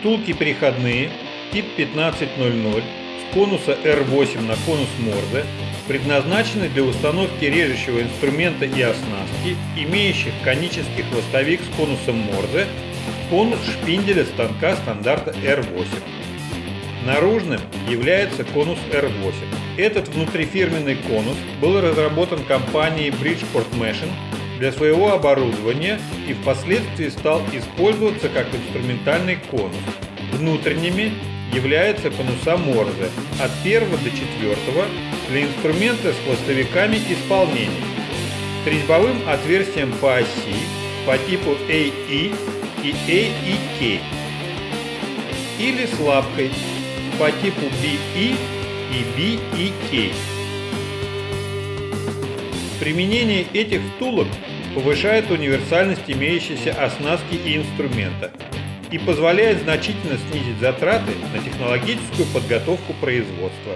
Втулки переходные тип 1500 с конуса R8 на конус Морзе предназначены для установки режущего инструмента и оснастки, имеющих конический хвостовик с конусом Морзе, конус шпинделя станка стандарта R8. Наружным является конус R8. Этот внутрифирменный конус был разработан компанией Bridgeport Machine для своего оборудования и впоследствии стал использоваться как инструментальный конус. Внутренними являются конуса Морзе от 1 до 4 для инструмента с хвостовиками исполнения, с отверстием по оси по типу AE и AEK или с лапкой по типу BE и BEK. Применение этих втулок повышает универсальность имеющейся оснастки и инструмента и позволяет значительно снизить затраты на технологическую подготовку производства.